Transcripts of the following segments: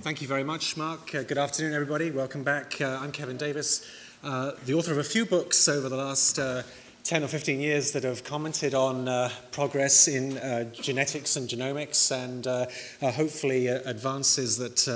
Thank you very much, Mark. Uh, good afternoon, everybody. Welcome back. Uh, I'm Kevin Davies, uh, the author of a few books over the last uh, 10 or 15 years that have commented on uh, progress in uh, genetics and genomics and hopefully advances that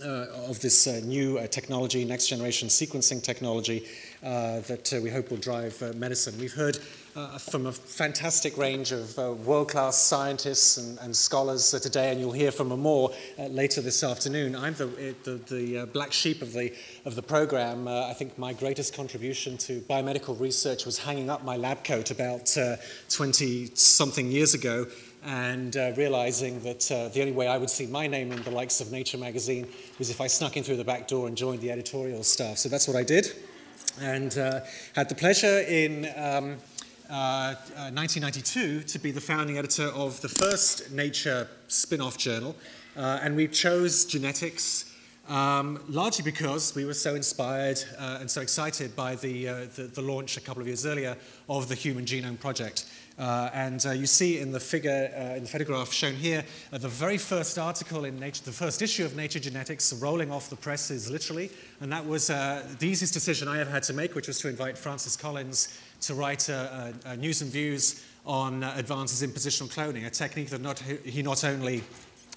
of this new technology, next generation sequencing technology that we hope will drive medicine. We've heard uh, from a fantastic range of uh, world-class scientists and, and scholars uh, today, and you'll hear from more uh, later this afternoon. I'm the, uh, the, the uh, black sheep of the, of the program. I think my greatest contribution to biomedical research was hanging up my lab coat about 20-something years ago and uh, realizing that uh, the only way I would see my name in the likes of Nature magazine was if I snuck in through the back door and joined the editorial staff. So that's what I did and uh, had the pleasure in um, 1992 uh, to be the founding editor of the first Nature spin-off journal. Uh, and we chose genetics um, largely because we were so inspired uh, and so excited by the, uh, the, the, launch a couple of years earlier of the Human Genome Project. Uh, and uh, you see in the figure, in the photograph shown here, the very first article in Nature, the first issue of Nature Genetics rolling off the presses literally. And that was the easiest decision I ever had to make, which was to invite Francis Collins to write a, a, a news and views on uh, advances in positional cloning, a technique that not, he not only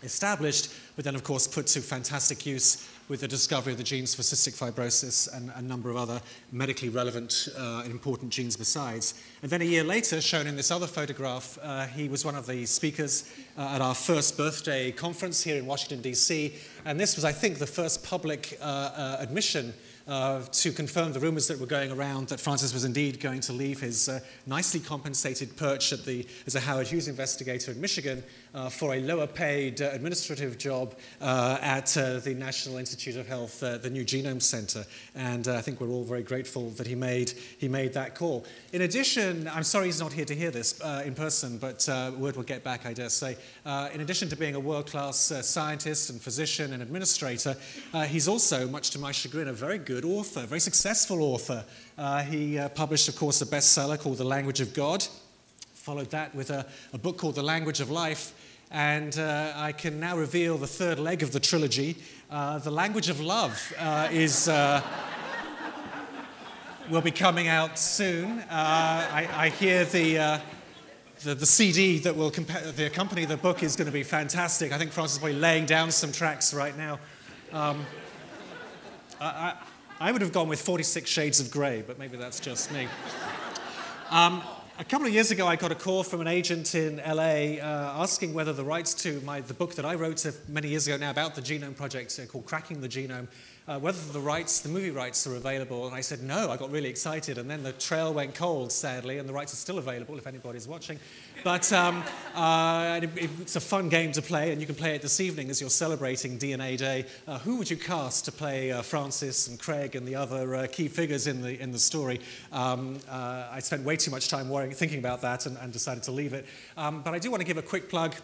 established, but then of course put to fantastic use with the discovery of the genes for cystic fibrosis and a number of other medically relevant uh, important genes besides. And then a year later, shown in this other photograph, uh, he was one of the speakers uh, at our first birthday conference here in Washington, D.C. And this was, I think, the first public uh, uh, admission uh, to confirm the rumors that were going around that Francis was indeed going to leave his uh, nicely compensated perch at the, as a Howard Hughes investigator in Michigan uh, for a lower paid uh, administrative job uh, at uh, the National Institute of Health, the New Genome Center. And I think we're all very grateful that he made, he made that call. In addition, I'm sorry he's not here to hear this in person, but word will get back, I dare say. in addition to being a world-class scientist and physician and administrator, he's also, much to my chagrin, a very good good author, very successful author. Uh, he uh, published, of course, a bestseller called The Language of God, followed that with a, a book called The Language of Life, and uh, I can now reveal the third leg of the trilogy. Uh, the Language of Love uh, is uh, will be coming out soon. I, I, hear the, the, the, CD that will the accompany the book is going to be fantastic. I think Francis is probably laying down some tracks right now. Um, I, I would have gone with 46 Shades of Grey, but maybe that's just me. Um, a couple of years ago, I got a call from an agent in LA uh, asking whether the rights to my, the book that I wrote many years ago now about the Genome Project uh, called Cracking the Genome uh, whether the rights, the movie rights are available. And I said, no, I got really excited. And then the trail went cold, sadly, and the rights are still available if anybody's watching. But um, uh, it's a fun game to play, and you can play it this evening as you're celebrating DNA Day. Uh, who would you cast to play uh, Francis and Craig and the other uh, key figures in the, in the story? Um, uh, I spent way too much time worrying, thinking about that and, and decided to leave it. Um, but I do want to give a quick plug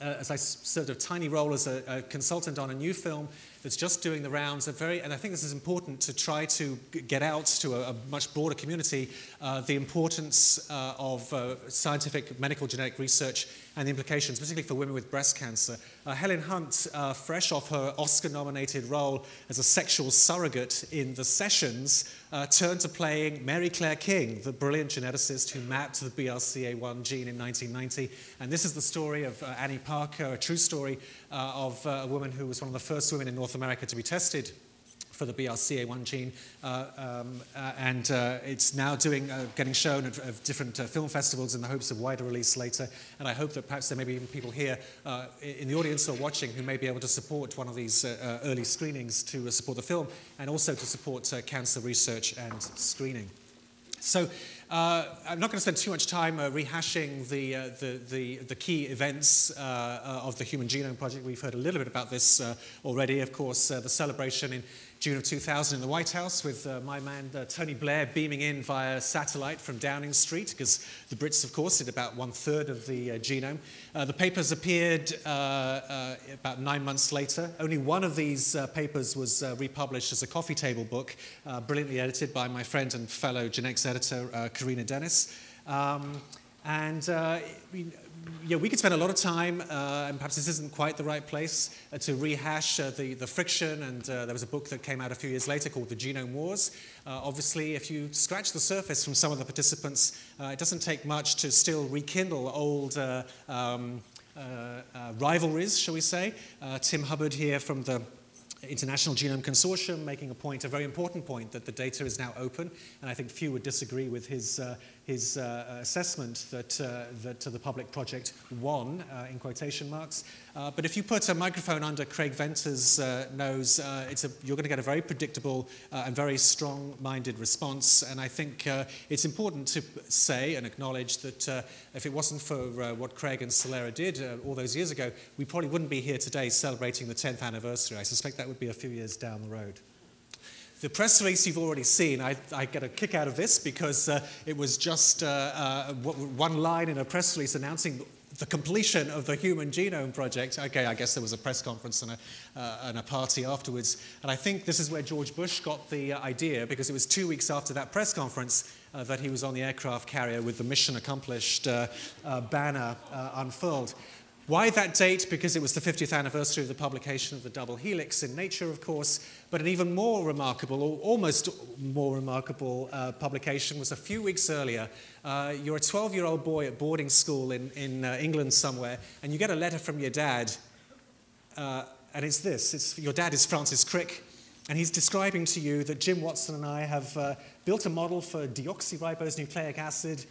uh, as I served a tiny role as a, a, consultant on a new film that's just doing the rounds. Very, and I think this is important to try to get out to a, a much broader community uh, the importance uh, of uh, scientific medical genetic research and the implications, particularly for women with breast cancer. Uh, Helen Hunt, uh, fresh off her Oscar-nominated role as a sexual surrogate in The Sessions, uh, turned to playing Mary Claire King, the brilliant geneticist who mapped the BRCA1 gene in 1990. And this is the story of Annie Parker, a true story of a woman who was one of the first women in North America to be tested for the BRCA1 gene, uh, um, uh, and uh, it's now doing, uh, getting shown at, at different uh, film festivals in the hopes of wider release later. And I hope that perhaps there may be even people here uh, in the audience or watching who may be able to support one of these early screenings to support the film and also to support cancer research and screening. So uh, I'm not going to spend too much time uh, rehashing the, uh, the, the, the, key events of the Human Genome Project. We've heard a little bit about this already. Of course, the celebration in June of 2000 in the White House with uh, my man uh, Tony Blair beaming in via satellite from Downing Street because the Brits, of course, did about one third of the uh, genome. Uh, the papers appeared uh, uh, about nine months later. Only one of these papers was republished as a coffee table book, brilliantly edited by my friend and fellow genetics editor, Carina Dennis. Um, and yeah, we could spend a lot of time, uh, and perhaps this isn't quite the right place, uh, to rehash uh, the, the friction. And uh, there was a book that came out a few years later called The Genome Wars. Uh, obviously, if you scratch the surface from some of the participants, uh, it doesn't take much to still rekindle old um, rivalries, shall we say. Tim Hubbard here from the International Genome Consortium making a point, a very important point, that the data is now open, and I think few would disagree with his, uh, his uh, assessment that, uh, that the public project won, uh, in quotation marks. Uh, but if you put a microphone under Craig Venter's uh, nose, a, you're going to get a very predictable and very strong-minded response. And I think it's important to say and acknowledge that if it wasn't for what Craig and Celera did all those years ago, we probably wouldn't be here today celebrating the 10th anniversary. I suspect that would be a few years down the road. The press release you've already seen, I, I get a kick out of this because uh, it was just uh, uh, one line in a press release announcing the completion of the Human Genome Project. Okay, I guess there was a press conference and a, uh, and a party afterwards. And I think this is where George Bush got the uh, idea because it was two weeks after that press conference uh, that he was on the aircraft carrier with the mission accomplished banner unfurled. Why that date? Because it was the 50th anniversary of the publication of the double helix in Nature, of course, but an even more remarkable, or almost more remarkable uh, publication was a few weeks earlier. Uh, you're a 12-year-old boy at boarding school in, in uh, England somewhere, and you get a letter from your dad, uh, and it's this. It's, your dad is Francis Crick, and he's describing to you that Jim Watson and I have uh, built a model for deoxyribose nucleic acid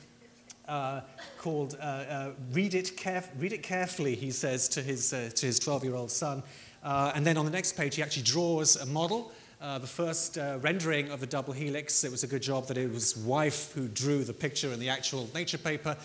uh, called uh, uh, read, it read It Carefully, he says to his, uh, to his 12-year-old son. Uh, and then on the next page, he actually draws a model. Uh, the first rendering of the double helix, it was a good job that it was wife who drew the picture in the actual nature paper.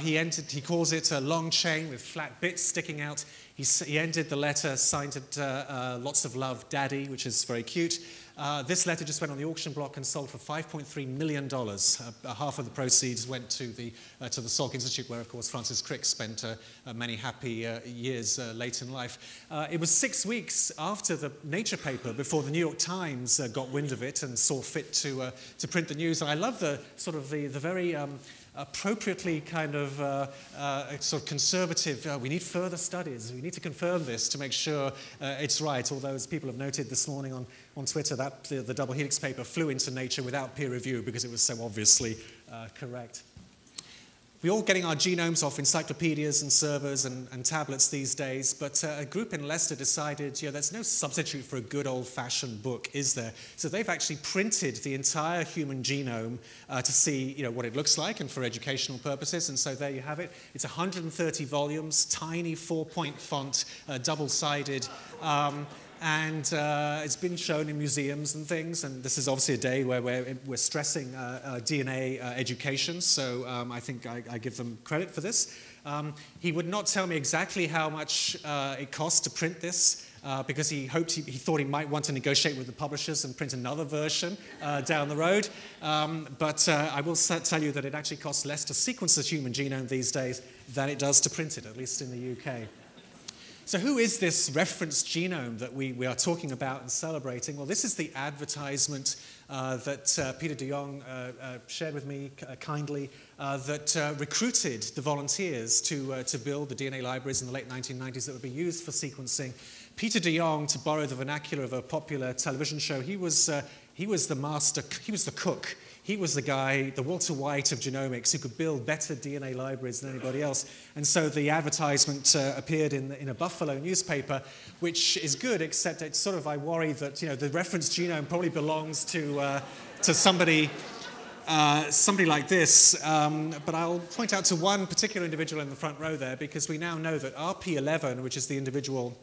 he, entered, he calls it a long chain with flat bits sticking out. He, he ended the letter, signed it, lots of love, Daddy, which is very cute. Uh, this letter just went on the auction block and sold for $5.3 million. Uh, uh, half of the proceeds went to the, uh, to the Salk Institute, where, of course, Francis Crick spent uh, uh, many happy years late in life. it was six weeks after the Nature paper before the New York Times got wind of it and saw fit to, to print the news. And I love the sort of the, the very um, appropriately kind of uh, uh, sort of conservative, uh, we need further studies, we need to confirm this to make sure uh, it's right, although as people have noted this morning on, on Twitter, that the, the double helix paper flew into Nature without peer review because it was so obviously uh, correct. We're all getting our genomes off encyclopedias and servers and, and tablets these days, but uh, a group in Leicester decided, you know, there's no substitute for a good old-fashioned book, is there? So they've actually printed the entire human genome uh, to see, you know, what it looks like and for educational purposes, and so there you have it. It's 130 volumes, tiny four-point font, uh, double-sided. Um, and uh, it's been shown in museums and things. And this is obviously a day where we're, we're stressing uh, uh, DNA uh, education, so um, I think I, I, give them credit for this. Um, he would not tell me exactly how much uh, it cost to print this. Uh, because he hoped he, he, thought he might want to negotiate with the publishers and print another version down the road. Um, but I will tell you that it actually costs less to sequence the human genome these days than it does to print it, at least in the UK. So who is this reference genome that we, we are talking about and celebrating? Well, this is the advertisement uh, that uh, Peter de Jong uh, uh shared with me uh, kindly uh, that recruited the volunteers to, to build the DNA libraries in the late 1990s that would be used for sequencing. Peter de Jong, to borrow the vernacular of a popular television show, he was, he was the master, he was the cook he was the guy, the Walter White of genomics, who could build better DNA libraries than anybody else. And so the advertisement uh, appeared in, in a Buffalo newspaper, which is good, except it's sort of, I worry that, you know, the reference genome probably belongs to, uh, to somebody uh, somebody like this, um, but I'll point out to one particular individual in the front row there because we now know that RP11, which is the individual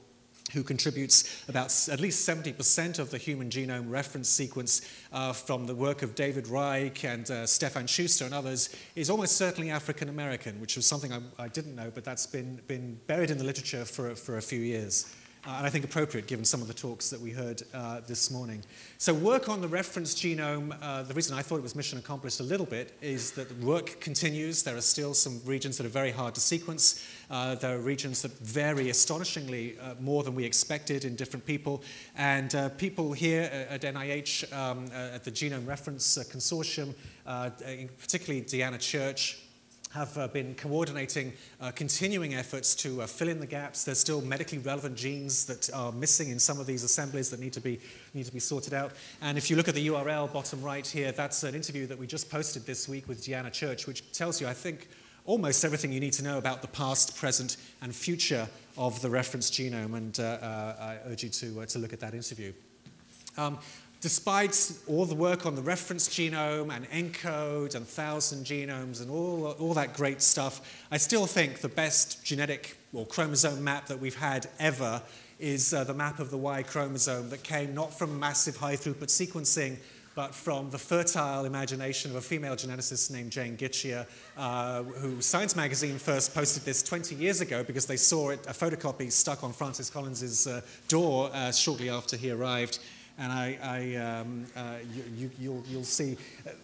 who contributes about at least 70% of the human genome reference sequence uh, from the work of David Reich and uh, Stefan Schuster and others, is almost certainly African American, which was something I, I, didn't know, but that's been, been buried in the literature for, for a few years uh, and I think appropriate given some of the talks that we heard uh, this morning. So work on the reference genome, uh, the reason I thought it was mission accomplished a little bit is that work continues. There are still some regions that are very hard to sequence. Uh, there are regions that vary astonishingly uh, more than we expected in different people. And uh, people here at NIH, um, at the Genome Reference Consortium, particularly Deanna Church, have uh, been coordinating uh, continuing efforts to uh, fill in the gaps. There's still medically relevant genes that are missing in some of these assemblies that need to be, need to be sorted out. And if you look at the URL bottom right here, that's an interview that we just posted this week with Deanna Church, which tells you, I think, almost everything you need to know about the past, present, and future of the reference genome. And uh, uh, I urge you to, uh, to look at that interview. Um, despite all the work on the reference genome and ENCODE and thousand genomes and all, all that great stuff, I still think the best genetic or chromosome map that we've had ever is uh, the map of the Y chromosome that came not from massive high throughput sequencing, but from the fertile imagination of a female geneticist named Jane Gitschier, uh, who Science Magazine first posted this 20 years ago because they saw it, a photocopy stuck on Francis Collins's uh, door uh, shortly after he arrived and I, I, um, uh, you, will you, see,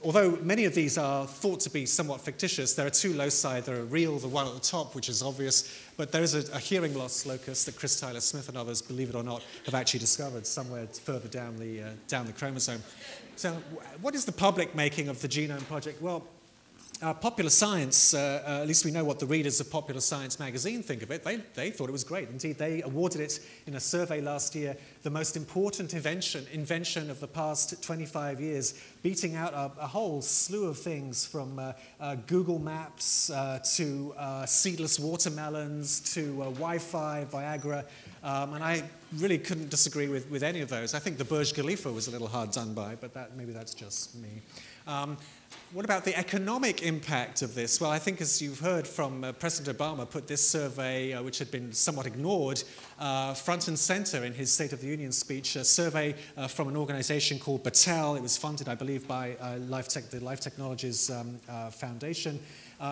although many of these are thought to be somewhat fictitious, there are two loci that are real, the one at the top, which is obvious, but there is a, a hearing loss locus that Chris Tyler Smith and others, believe it or not, have actually discovered somewhere further down the, uh, down the chromosome. So what is the public making of the Genome Project? Well, uh, popular science, uh, uh, at least we know what the readers of Popular Science magazine think of it. They, they thought it was great. Indeed, they awarded it in a survey last year the most important invention, invention of the past 25 years, beating out a, a whole slew of things from uh, uh, Google Maps to seedless watermelons to Wi Fi, Viagra. Um, and I really couldn't disagree with, with any of those. I think the Burj Khalifa was a little hard done by, but that, maybe that's just me. Um, what about the economic impact of this? Well, I think as you've heard from uh, President Obama put this survey, uh, which had been somewhat ignored, uh, front and center in his State of the Union speech, a survey uh, from an organization called Battelle. It was funded, I believe, by uh, Life Tech, the Life Technologies um, uh, Foundation.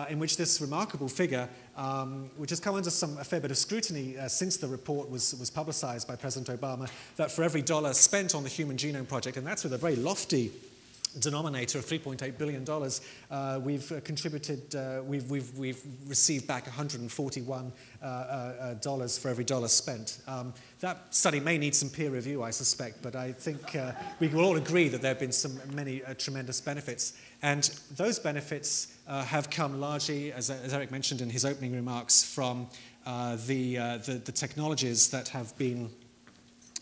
in which this remarkable figure, um, which has come under some, a fair bit of scrutiny since the report was, was publicized by President Obama, that for every dollar spent on the Human Genome Project, and that's with a very lofty denominator of $3.8 billion, uh, we've uh, contributed, uh, we've, we've, we've received back $141 uh, uh, for every dollar spent. Um, that study may need some peer review, I suspect, but I think uh, we will all agree that there have been some many tremendous benefits. And those benefits have come largely, as, as, Eric mentioned in his opening remarks, from the, the, the technologies that have been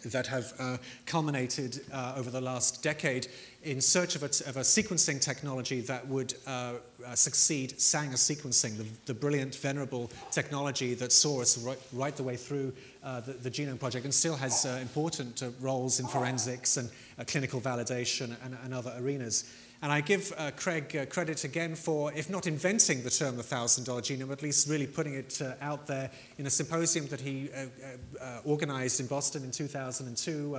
that have uh, culminated uh, over the last decade in search of a, of a sequencing technology that would uh, uh, succeed Sanger sequencing, the, the, brilliant, venerable technology that saw us right, right the way through uh, the, the, Genome Project and still has uh, important roles in forensics and clinical validation and, and other arenas. And I give uh, Craig uh, credit again for, if not inventing the term the $1,000 genome, at least really putting it uh, out there in a symposium that he uh, uh, uh, organized in Boston in 2002.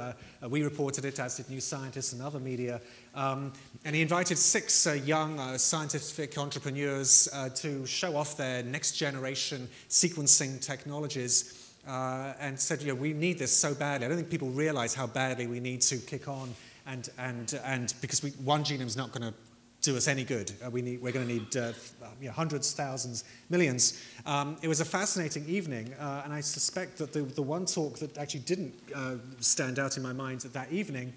we reported it, as did New Scientist and other media. Um, and he invited six young scientific entrepreneurs to show off their next generation sequencing technologies. And said, you know, we need this so badly. I don't think people realize how badly we need to kick on and, and, and because we, one genome is not going to do us any good. Uh, we need, we're going to need uh, you know, hundreds, thousands, millions. Um, it was a fascinating evening, uh, and I suspect that the, the one talk that actually didn't uh, stand out in my mind that evening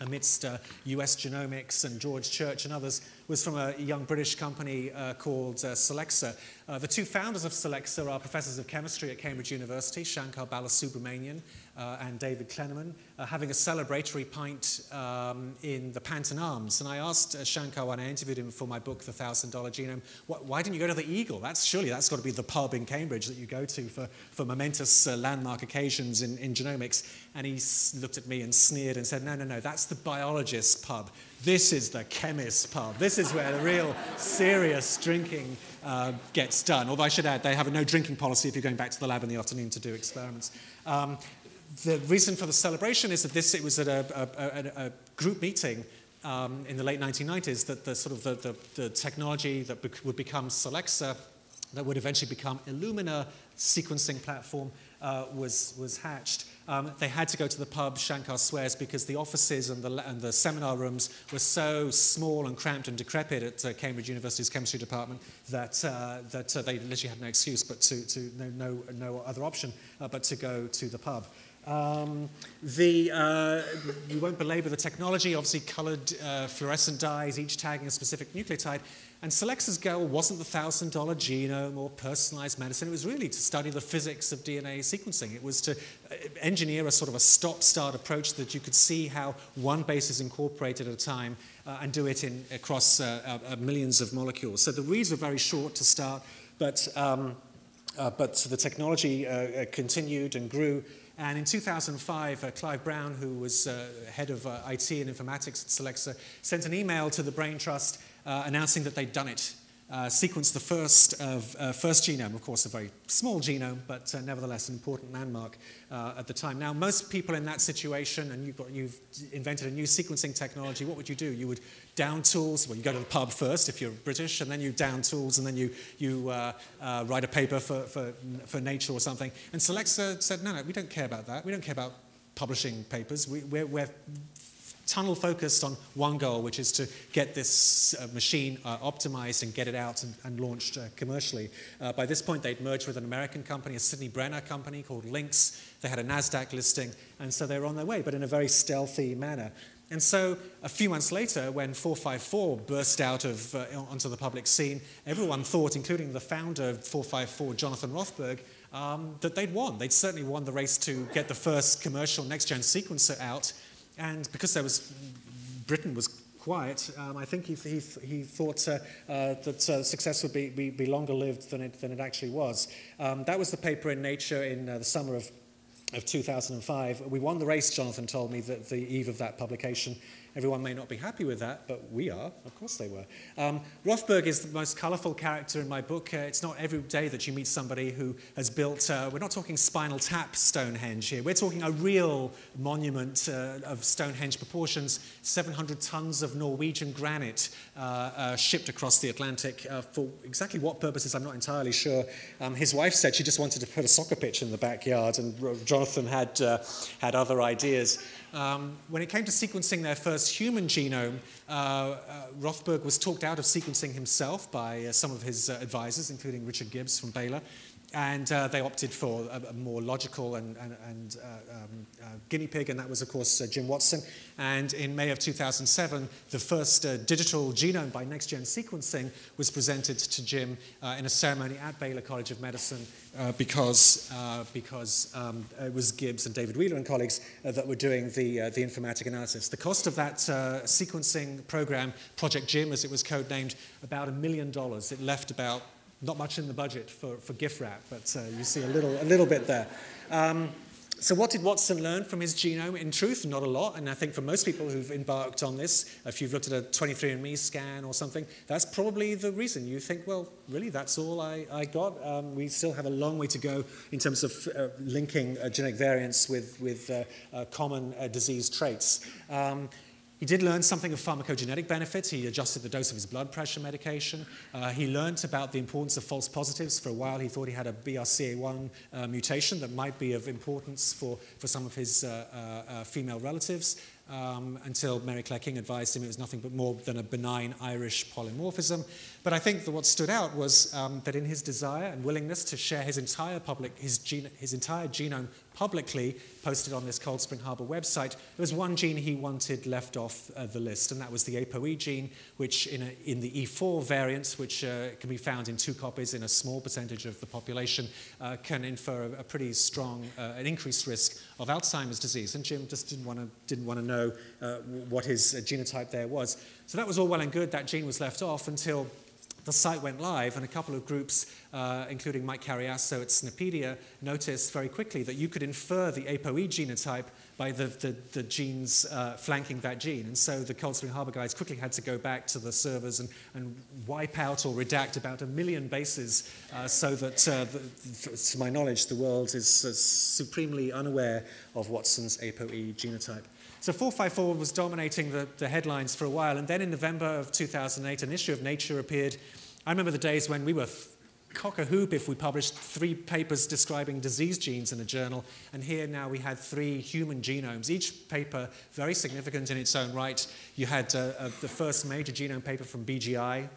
amidst uh, US Genomics and George Church and others, was from a young British company uh, called uh, Solexa. Uh, the two founders of Solexa are professors of chemistry at Cambridge University, Shankar Balasubramanian uh, and David Klenerman, uh, having a celebratory pint um, in the Panton Arms. And I asked Shankar when I interviewed him for my book, The $1,000 Genome, why didn't you go to the Eagle? That's surely that's got to be the pub in Cambridge that you go to for, for momentous landmark occasions in, in genomics. And he looked at me and sneered and said, no, no, no, that's the biologist's pub. This is the chemist's pub. This is where the real serious drinking uh, gets done. Although I should add, they have a no drinking policy if you're going back to the lab in the afternoon to do experiments. Um, the reason for the celebration is that this it was at a, a, a, a group meeting um, in the late 1990s that the sort of the, the, the technology that be would become Solexa, that would eventually become Illumina sequencing platform, uh, was, was hatched. Um, they had to go to the pub, Shankar swears, because the offices and the, and the seminar rooms were so small and cramped and decrepit at uh, Cambridge University's chemistry department that, uh, that uh, they literally had no excuse but to, to no, no, no other option uh, but to go to the pub. Um, the, uh, won't belabor the technology, obviously colored uh, fluorescent dyes, each tagging a specific nucleotide. And Solexa's goal wasn't the $1,000 genome or personalized medicine. It was really to study the physics of DNA sequencing. It was to uh, engineer a sort of a stop-start approach that you could see how one base is incorporated at a time uh, and do it in, across uh, uh, millions of molecules. So the reads were very short to start, but, um, but the technology continued and grew. And in 2005, uh, Clive Brown, who was uh, head of uh, IT and informatics at Solexa, sent an email to the Brain Trust uh, announcing that they'd done it. Uh, sequenced the first, of, uh, first genome, of course a very small genome, but uh, nevertheless an important landmark uh, at the time. Now, most people in that situation, and you've, got, you've invented a new sequencing technology, what would you do? You would down tools, well, you go to the pub first if you're British, and then you down tools, and then you, you uh, write a paper for, for, for Nature or something. And Solexa said, no, no, we don't care about that. We don't care about publishing papers. We, we're, we're tunnel focused on one goal, which is to get this uh, machine uh, optimized and get it out and, and launched uh, commercially. Uh, by this point, they'd merged with an American company, a Sidney Brenner company called Lynx. They had a NASDAQ listing, and so they were on their way, but in a very stealthy manner. And so a few months later, when 454 burst out of, uh, onto the public scene, everyone thought, including the founder of 454, Jonathan Rothberg, um, that they'd won. They'd certainly won the race to get the first commercial next-gen sequencer out, and because there was, Britain was quiet, um, I think he, he, he thought uh, uh, that uh, success would be, be, be, longer lived than it, than it actually was. Um, that was the paper in Nature in uh, the summer of, of 2005. We won the race, Jonathan told me, that the eve of that publication. Everyone may not be happy with that, but we are. Of course they were. Um, Rothberg is the most colorful character in my book. Uh, it's not every day that you meet somebody who has built, uh, we're not talking spinal tap Stonehenge here. We're talking a real monument uh, of Stonehenge proportions, 700 tons of Norwegian granite uh, uh, shipped across the Atlantic uh, for exactly what purposes, I'm not entirely sure. Um, his wife said she just wanted to put a soccer pitch in the backyard, and Jonathan had, had other ideas. Um, when it came to sequencing their first human genome, uh, uh, Rothberg was talked out of sequencing himself by uh, some of his uh, advisors, including Richard Gibbs from Baylor. And uh, they opted for a, a more logical and, and, and uh, um, uh, guinea pig, and that was, of course, uh, Jim Watson. And in May of 2007, the first uh, digital genome by next-gen sequencing was presented to Jim uh, in a ceremony at Baylor College of Medicine because, because um, it was Gibbs and David Wheeler and colleagues that were doing the, the informatic analysis. The cost of that sequencing program, Project Jim, as it was codenamed, about a million dollars. It left about not much in the budget for, for gift wrap, but uh, you see a little, a little bit there. Um, so what did Watson learn from his genome? In truth, not a lot. And I think for most people who've embarked on this, if you've looked at a 23andMe scan or something, that's probably the reason. You think, well, really, that's all I, I got. Um, we still have a long way to go in terms of uh, linking uh, genetic variants with, with uh, uh common uh, disease traits. Um, he did learn something of pharmacogenetic benefits. He adjusted the dose of his blood pressure medication. Uh, he learned about the importance of false positives. For a while, he thought he had a BRCA1 uh, mutation that might be of importance for, for some of his uh, uh, uh female relatives um, until Mary Claire King advised him it was nothing but more than a benign Irish polymorphism. But I think that what stood out was um, that in his desire and willingness to share his entire public, his, gene, his entire genome publicly, posted on this Cold Spring Harbor website, there was one gene he wanted left off uh, the list, and that was the ApoE gene, which in, a, in the E4 variant, which uh, can be found in two copies in a small percentage of the population, uh, can infer a, a pretty strong, uh, an increased risk of Alzheimer's disease. And Jim just didn't want to didn't want to know uh, what his uh, genotype there was. So that was all well and good. That gene was left off until the site went live, and a couple of groups, uh, including Mike Cariaso at SNPedia, noticed very quickly that you could infer the ApoE genotype by the, the, the genes uh, flanking that gene. And so the Cold Spring Harbor guys quickly had to go back to the servers and, and wipe out or redact about a million bases uh, so that, uh, the, to my knowledge, the world is uh, supremely unaware of Watson's ApoE genotype. So 454 was dominating the, the headlines for a while, and then in November of 2008, an issue of Nature appeared. I remember the days when we were cock a hoop if we published three papers describing disease genes in a journal, and here now we had three human genomes, each paper very significant in its own right. You had uh, uh, the first major genome paper from BGI,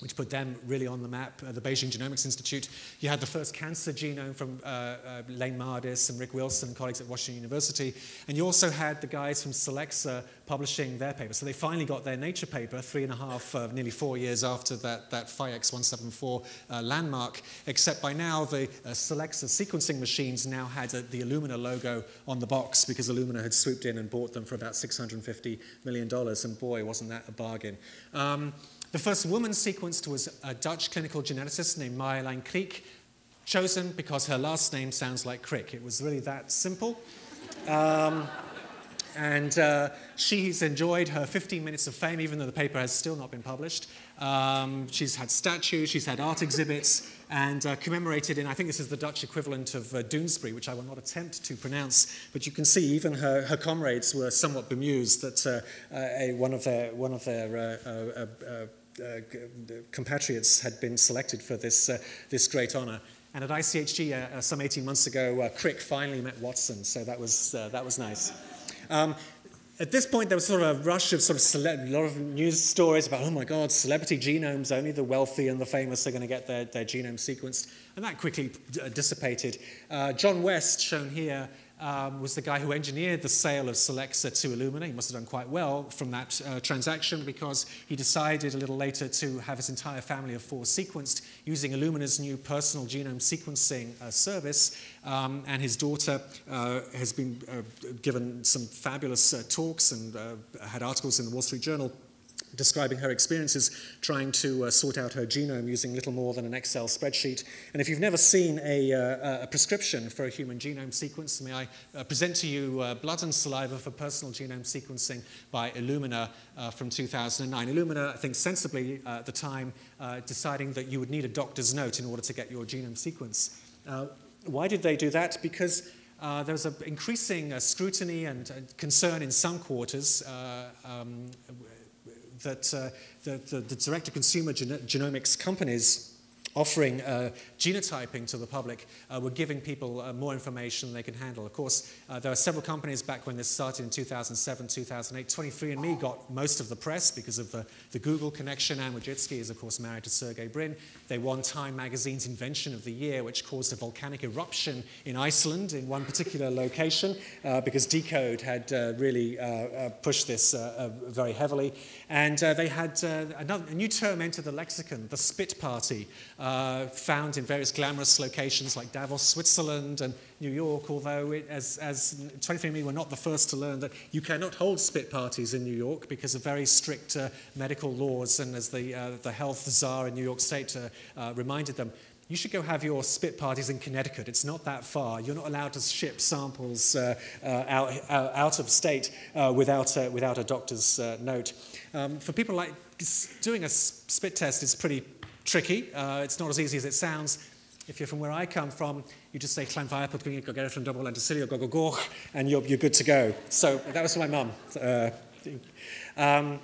which put them really on the map, uh, the Beijing Genomics Institute. You had the first cancer genome from uh, uh, Elaine Mardis and Rick Wilson, colleagues at Washington University. And you also had the guys from Solexa publishing their paper. So they finally got their Nature paper three and a half, uh, nearly four years after that, that PhiX 174 uh, landmark, except by now the uh, Solexa sequencing machines now had the Illumina logo on the box because Illumina had swooped in and bought them for about $650 million. And boy, wasn't that a bargain. Um, the first woman sequenced was a Dutch clinical geneticist named Marjolein Kriek, chosen because her last name sounds like Crick. It was really that simple. Um, and uh, she's enjoyed her 15 minutes of fame, even though the paper has still not been published. Um, she's had statues, she's had art exhibits, and uh, commemorated in, I think this is the Dutch equivalent of uh, Doonesbury, which I will not attempt to pronounce, but you can see even her, her comrades were somewhat bemused that uh, uh, a, one of their, one of their uh, uh, compatriots had been selected for this, uh, this great honor. And at ICHG uh, some 18 months ago, Crick finally met Watson, so that was, that was nice. Um, at this point, there was sort of a rush of sort of a lot of news stories about, oh my God, celebrity genomes, only the wealthy and the famous are going to get their, their genome sequenced. And that quickly dissipated. Uh, John West, shown here, um, was the guy who engineered the sale of Solexa to Illumina. He must have done quite well from that uh, transaction because he decided a little later to have his entire family of four sequenced using Illumina's new personal genome sequencing uh, service. Um, and his daughter uh, has been uh, given some fabulous uh, talks and uh, had articles in the Wall Street Journal describing her experiences trying to uh, sort out her genome using little more than an Excel spreadsheet. And if you've never seen a, uh, a prescription for a human genome sequence, may I uh, present to you uh, blood and saliva for personal genome sequencing by Illumina uh, from 2009. Illumina, I think sensibly uh, at the time, deciding that you would need a doctor's note in order to get your genome sequence. why did they do that? Because uh, there was an increasing uh, scrutiny and uh, concern in some quarters um, that uh, the, the, the direct-to-consumer gen genomics companies offering uh, genotyping to the public uh, were giving people uh, more information than they can handle. Of course, uh, there are several companies back when this started in 2007, 2008. 23andMe got most of the press because of the, the Google connection. Anne Wojcicki is, of course, married to Sergey Brin. They won Time magazine's Invention of the Year, which caused a volcanic eruption in Iceland in one particular location uh, because Decode had uh, really pushed this very heavily. And they had another, a new term enter the lexicon, the spit party, uh, found in various glamorous locations like Davos, Switzerland, and New York, although it, as, as 23andMe were not the first to learn that you cannot hold spit parties in New York because of very strict uh, medical laws, and as the, uh, the health czar in New York State uh, uh, reminded them, you should go have your spit parties in Connecticut. It's not that far. You're not allowed to ship samples uh, uh, out, uh, out of state without, a, without a doctor's note. Um, for people like doing a spit test is pretty tricky. Uh, it's not as easy as it sounds. If you're from where I come from, you just say Llanfairpwll Gwynedd Gogera from Double Anticilio Gogogoch, and you're, you're good to go. So that was my mum. Uh, um,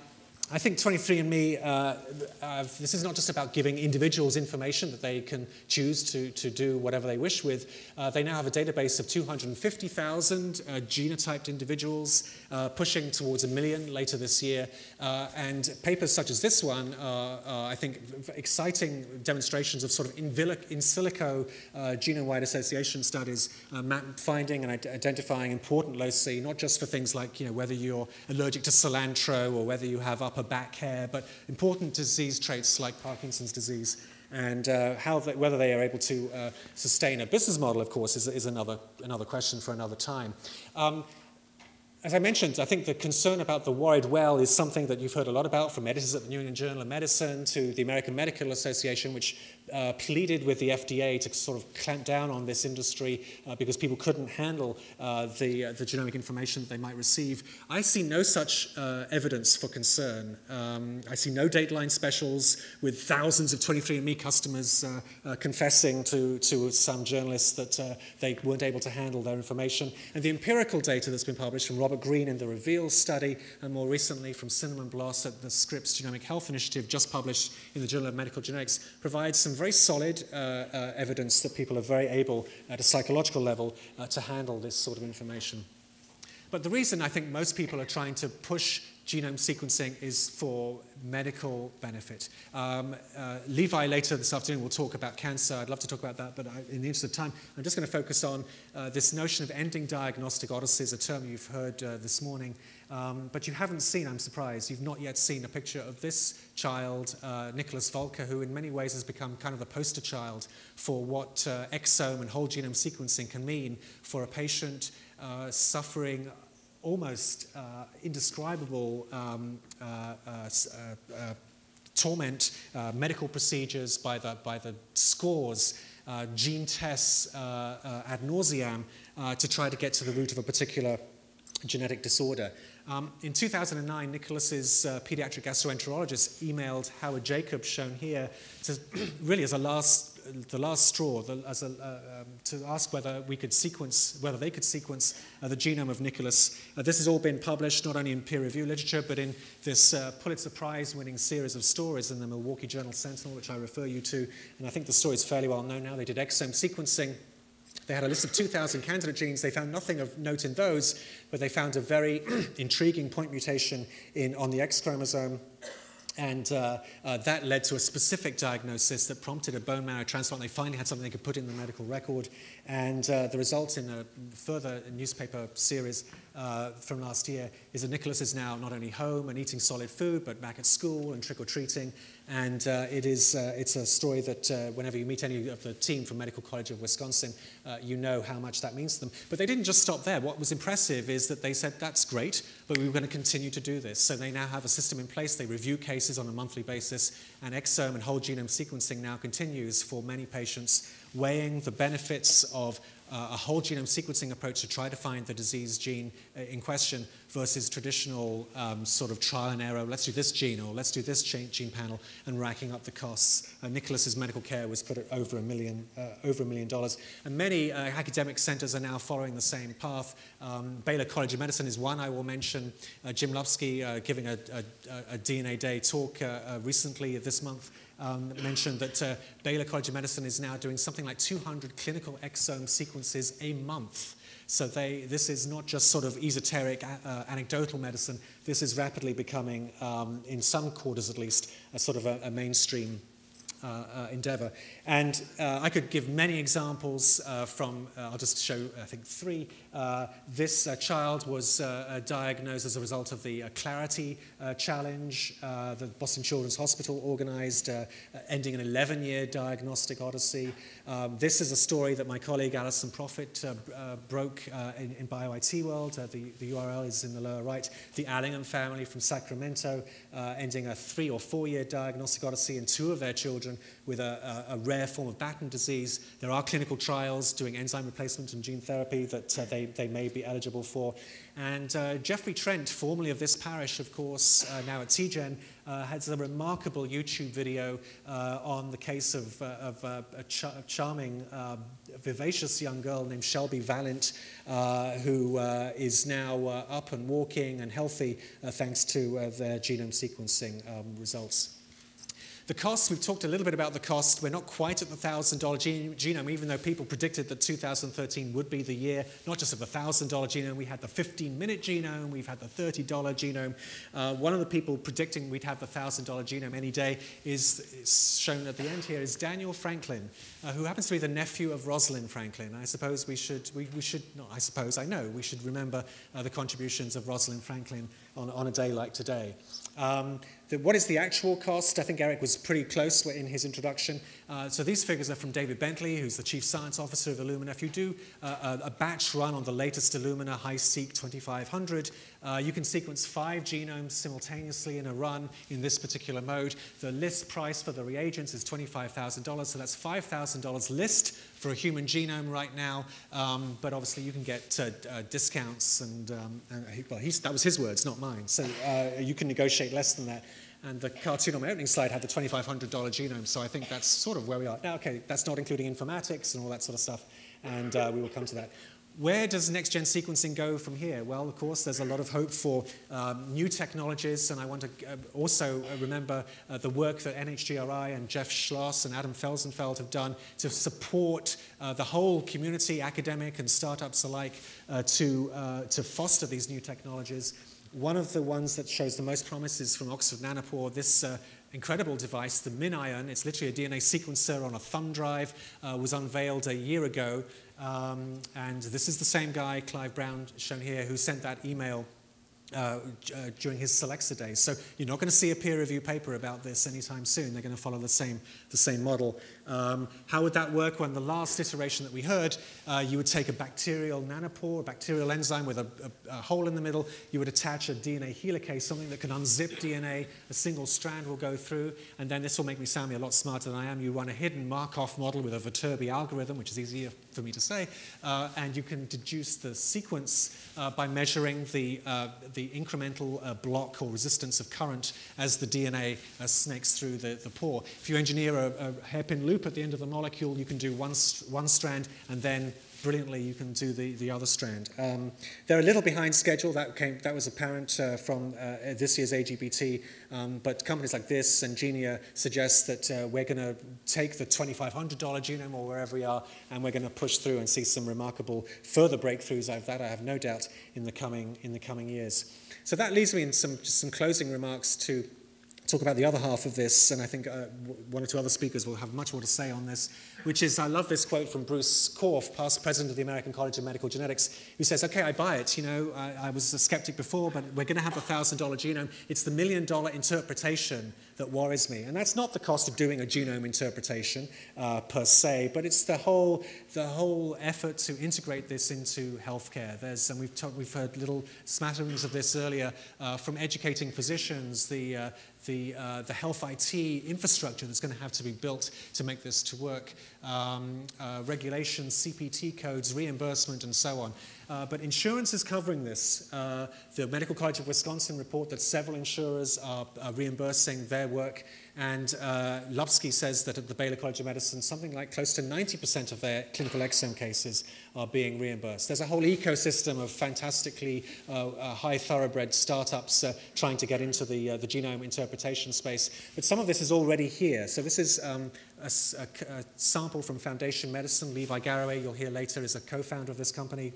I think 23andMe, uh, uh, this is not just about giving individuals information that they can choose to, to do whatever they wish with. Uh, they now have a database of 250,000 uh, genotyped individuals, uh, pushing towards a million later this year. Uh, and papers such as this one are, I think, exciting demonstrations of sort of in, in silico genome-wide association studies, finding and identifying important loci, not just for things like you know, whether you're allergic to cilantro or whether you have upper back hair, but important disease traits like Parkinson's disease. And uh, how they, whether they are able to uh, sustain a business model, of course, is, is another, another question for another time. Um, as I mentioned, I think the concern about the worried well is something that you've heard a lot about from editors at the New England Journal of Medicine to the American Medical Association, which uh, pleaded with the FDA to sort of clamp down on this industry uh, because people couldn't handle uh, the, uh, the genomic information that they might receive. I see no such uh, evidence for concern. Um, I see no Dateline specials with thousands of 23andMe customers uh, confessing to, to some journalists that they weren't able to handle their information. And the empirical data that's been published from Robert Green in the REVEAL study, and more recently from Cinnamon Bloss at the Scripps Genomic Health Initiative, just published in the Journal of Medical Genetics, provides some very solid uh, uh, evidence that people are very able at a psychological level uh, to handle this sort of information. But the reason I think most people are trying to push genome sequencing is for medical benefit. Um, uh, Levi later this afternoon will talk about cancer. I'd love to talk about that, but I, in the interest of time, I'm just going to focus on uh, this notion of ending diagnostic odysseys, a term you've heard uh, this morning. Um, but you haven't seen, I'm surprised, you've not yet seen a picture of this child, uh, Nicholas Volker, who in many ways has become kind of the poster child for what uh, exome and whole genome sequencing can mean for a patient uh, suffering almost uh, indescribable um, uh, uh, uh torment, medical procedures by the, by the scores, gene tests ad nauseam to try to get to the root of a particular genetic disorder. Um, in 2009, Nicholas's uh, pediatric gastroenterologist emailed Howard Jacobs, shown here, to, really as a last, the last straw, the, a, uh, um, to ask whether we could sequence, whether they could sequence uh, the genome of Nicholas. Uh, this has all been published not only in peer-reviewed literature, but in this uh, Pulitzer Prize-winning series of stories in the Milwaukee Journal Sentinel, which I refer you to. And I think the story is fairly well known now. They did exome sequencing they had a list of 2,000 candidate genes. They found nothing of note in those, but they found a very intriguing point mutation in, on the X chromosome. And uh, uh, that led to a specific diagnosis that prompted a bone marrow transplant. They finally had something they could put in the medical record. And uh, the result in a further newspaper series uh, from last year is that Nicholas is now not only home and eating solid food, but back at school and trick-or-treating. And uh, it is, uh, it's a story that uh, whenever you meet any of the team from Medical College of Wisconsin, uh, you know how much that means to them. But they didn't just stop there. What was impressive is that they said, that's great, but we're going to continue to do this. So they now have a system in place. They review cases on a monthly basis, and exome and whole genome sequencing now continues for many patients, weighing the benefits of uh, a whole genome sequencing approach to try to find the disease gene uh, in question versus traditional um, sort of trial and error, let's do this gene or let's do this gene panel and racking up the costs. Uh, Nicholas's medical care was put at over a million, uh, over a million dollars. And many uh, academic centers are now following the same path. Um, Baylor College of Medicine is one I will mention. Uh, Jim Lupski giving a, a, a, DNA Day talk recently this month um, mentioned that uh, Baylor College of Medicine is now doing something like 200 clinical exome sequences a month. So they, this is not just sort of esoteric, uh, anecdotal medicine. This is rapidly becoming, um, in some quarters at least, a sort of a, a mainstream uh, uh, Uh, uh, endeavor. And uh, I could give many examples uh, from, uh, I'll just show, I think, three. Uh, this uh, child was diagnosed as a result of the Clarity Challenge the Boston Children's Hospital organized, ending an 11-year diagnostic odyssey. Um, this is a story that my colleague Alison Proffitt broke in, in BioIT World. the, the URL is in the lower right. The Allingham family from Sacramento, ending a three or four-year diagnostic odyssey, and two of their children with a, a, a rare form of Batten disease. There are clinical trials doing enzyme replacement and gene therapy that uh, they, they may be eligible for. And uh, Jeffrey Trent, formerly of this parish, of course, uh, now at TGen, uh, has a remarkable YouTube video uh, on the case of, uh, of a, ch charming, vivacious young girl named Shelby Valent, who is now up and walking and healthy thanks to their genome sequencing um, results. The cost, we've talked a little bit about the cost. We're not quite at the $1,000 genome, even though people predicted that 2013 would be the year, not just of the $1,000 genome. We had the 15-minute genome. We've had the $30 genome. Uh, one of the people predicting we'd have the $1,000 genome any day is, is, shown at the end here is Daniel Franklin, uh, who happens to be the nephew of Rosalind Franklin. I suppose we should, we, we should not I suppose, I know, we should remember uh, the contributions of Rosalind Franklin on, on a day like today. Um, the, what is the actual cost? I think Eric was pretty close in his introduction. Uh, so these figures are from David Bentley, who's the chief science officer of Illumina. If you do uh, a, a, batch run on the latest Illumina HiSeq 2500, uh, you can sequence five genomes simultaneously in a run in this particular mode. The list price for the reagents is $25,000, so that's $5,000 list for a human genome right now, um, but obviously you can get uh, uh, discounts and, um, and well, that was his words, not mine. So uh, you can negotiate less than that. And the cartoon on my opening slide had the $2,500 genome, so I think that's sort of where we are. Now, okay, that's not including informatics and all that sort of stuff, and uh, we will come to that. Where does next-gen sequencing go from here? Well, of course, there's a lot of hope for um, new technologies, and I want to uh, also uh, remember uh, the work that NHGRI and Jeff Schloss and Adam Felsenfeld have done to support uh, the whole community, academic and startups alike, uh, to, uh, to foster these new technologies. One of the ones that shows the most promise is from Oxford Nanopore, this uh, incredible device, the MinION. It's literally a DNA sequencer on a thumb drive, uh, was unveiled a year ago. Um, and this is the same guy, Clive Brown, shown here, who sent that email uh, uh, during his Solexa days. So you're not going to see a peer review paper about this anytime soon. They're going to follow the same, the same model. Um, how would that work when the last iteration that we heard, uh, you would take a bacterial nanopore, a bacterial enzyme with a, a, a, hole in the middle, you would attach a DNA helicase, something that can unzip DNA, a single strand will go through, and then this will make me sound a lot smarter than I am. You run a hidden Markov model with a Viterbi algorithm, which is easier for me to say, uh, and you can deduce the sequence uh, by measuring the, uh, the incremental uh, block or resistance of current as the DNA uh, snakes through the, the pore. If you engineer a, a hairpin loop at the end of the molecule, you can do one, one strand and then brilliantly you can do the, the other strand. Um, they're a little behind schedule. That, came, that was apparent uh, from uh, this year's AGBT. Um, but companies like this and Genia suggest that uh, we're going to take the $2,500 genome or wherever we are, and we're going to push through and see some remarkable further breakthroughs of that, I have no doubt, in the coming, in the coming years. So that leads me in some, some closing remarks to talk about the other half of this, and I think uh, one or two other speakers will have much more to say on this which is, I love this quote from Bruce Korf, past president of the American College of Medical Genetics, who says, okay, I buy it. You know, I, I was a skeptic before, but we're going to have a $1,000 genome. It's the million dollar interpretation that worries me. And that's not the cost of doing a genome interpretation uh, per se, but it's the whole, the whole effort to integrate this into healthcare. There's, and we've, we've heard little smatterings of this earlier uh, from educating physicians, the, uh, the, uh, the health IT infrastructure that's going to have to be built to make this to work um, uh, regulations, CPT codes, reimbursement, and so on. Uh, but insurance is covering this. Uh, the Medical College of Wisconsin report that several insurers are, are reimbursing their work and uh, says that at the Baylor College of Medicine, something like close to 90% of their clinical exome cases are being reimbursed. There's a whole ecosystem of fantastically uh, uh, high thoroughbred startups uh, trying to get into the, uh, the genome interpretation space. But some of this is already here. So this is um, a, a, a sample from Foundation Medicine. Levi Garraway, you'll hear later, is a co-founder of this company.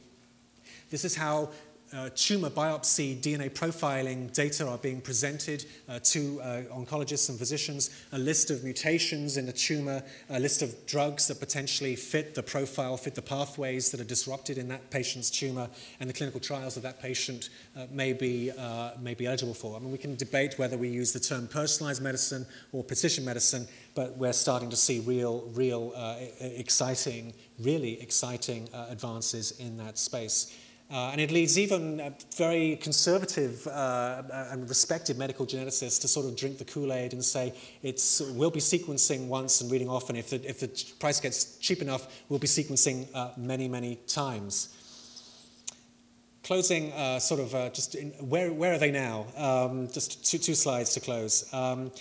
This is how uh, tumor biopsy DNA profiling data are being presented uh, to uh, oncologists and physicians, a list of mutations in the tumor, a list of drugs that potentially fit the profile, fit the pathways that are disrupted in that patient's tumor, and the clinical trials that that patient uh, may, be, uh, may be eligible for. I mean, we can debate whether we use the term personalized medicine or precision medicine, but we're starting to see real, real uh, exciting, really exciting advances in that space. Uh, and it leads even uh, very conservative uh, uh, and respected medical geneticists to sort of drink the Kool-Aid and say it's we'll be sequencing once and reading off, and if the, if the price gets cheap enough, we'll be sequencing uh, many, many times. Closing, uh, sort of just in, where, where are they now? Um, just two, two slides to close. Um,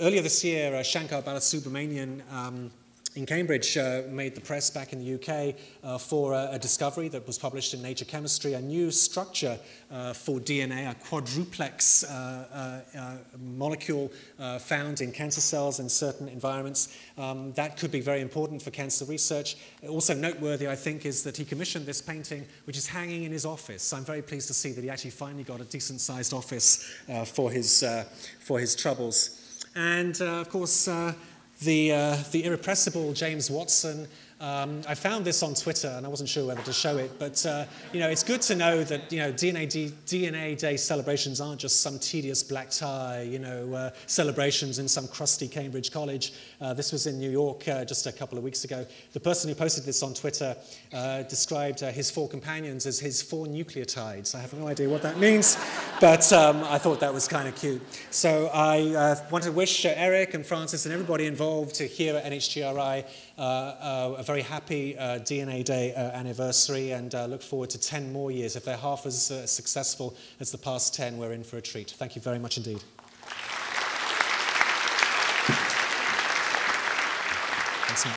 earlier this year, Shankar Balasubramanian um, in Cambridge uh, made the press back in the UK uh, for a, a, discovery that was published in Nature Chemistry, a new structure uh, for DNA, a quadruplex uh, uh, uh, molecule found in cancer cells in certain environments. Um, that could be very important for cancer research. Also noteworthy, I think, is that he commissioned this painting, which is hanging in his office. I'm very pleased to see that he actually finally got a decent-sized office for, his, for his troubles. And, of course, the, uh, the irrepressible James Watson um, I found this on Twitter, and I wasn't sure whether to show it, but uh, you know, it's good to know that you know, DNA, D, DNA Day celebrations aren't just some tedious black tie, you know, uh, celebrations in some crusty Cambridge college. Uh, this was in New York uh, just a couple of weeks ago. The person who posted this on Twitter uh, described uh, his four companions as his four nucleotides. I have no idea what that means, but um, I thought that was kind of cute. So I want to wish Eric and Francis and everybody involved to here at NHGRI a very happy uh, DNA Day uh, anniversary and uh, look forward to 10 more years. If they're half as uh, successful as the past 10, we're in for a treat. Thank you very much indeed.